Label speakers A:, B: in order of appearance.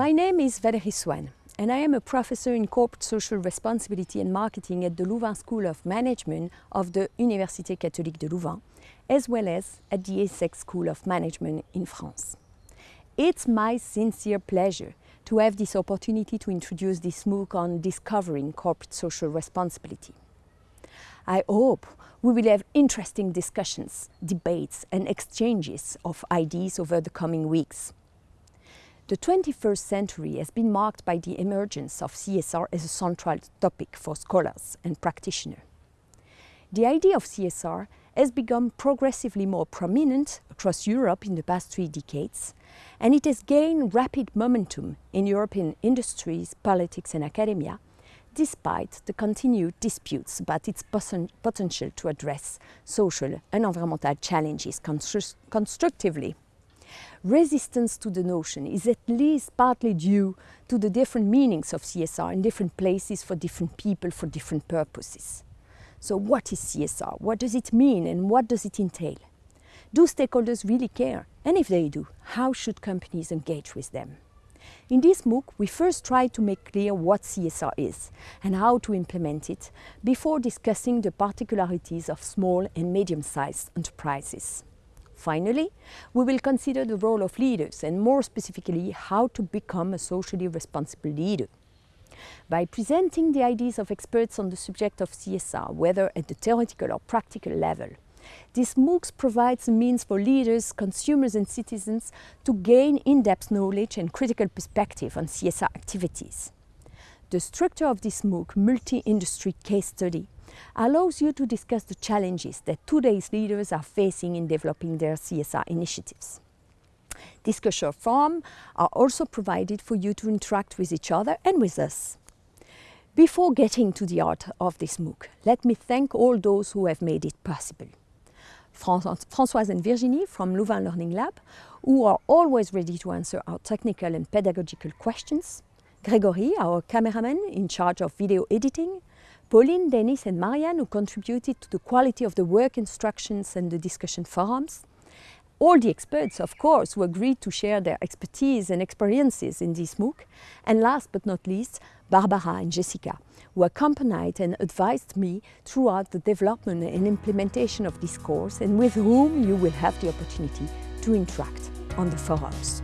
A: My name is Valérie Swaen and I am a professor in corporate social responsibility and marketing at the Louvain School of Management of the Université Catholique de Louvain, as well as at the ESSEC School of Management in France. It's my sincere pleasure to have this opportunity to introduce this MOOC on discovering corporate social responsibility. I hope we will have interesting discussions, debates and exchanges of ideas over the coming weeks. The 21st century has been marked by the emergence of CSR as a central topic for scholars and practitioners. The idea of CSR has become progressively more prominent across Europe in the past three decades, and it has gained rapid momentum in European industries, politics and academia, despite the continued disputes about its potential to address social and environmental challenges constru constructively resistance to the notion is at least partly due to the different meanings of CSR in different places for different people for different purposes. So what is CSR? What does it mean and what does it entail? Do stakeholders really care? And if they do, how should companies engage with them? In this MOOC, we first try to make clear what CSR is and how to implement it before discussing the particularities of small and medium-sized enterprises. Finally, we will consider the role of leaders and more specifically how to become a socially responsible leader. By presenting the ideas of experts on the subject of CSR, whether at the theoretical or practical level, this MOOC provides a means for leaders, consumers and citizens to gain in-depth knowledge and critical perspective on CSR activities. The structure of this MOOC multi-industry case study allows you to discuss the challenges that today's leaders are facing in developing their CSR initiatives. Discussion forums are also provided for you to interact with each other and with us. Before getting to the art of this MOOC, let me thank all those who have made it possible. Françoise and Virginie from Louvain Learning Lab, who are always ready to answer our technical and pedagogical questions. Gregory, our cameraman in charge of video editing, Pauline, Dennis and Marianne who contributed to the quality of the work instructions and the discussion forums. All the experts, of course, who agreed to share their expertise and experiences in this MOOC. And last but not least, Barbara and Jessica, who accompanied and advised me throughout the development and implementation of this course and with whom you will have the opportunity to interact on the forums.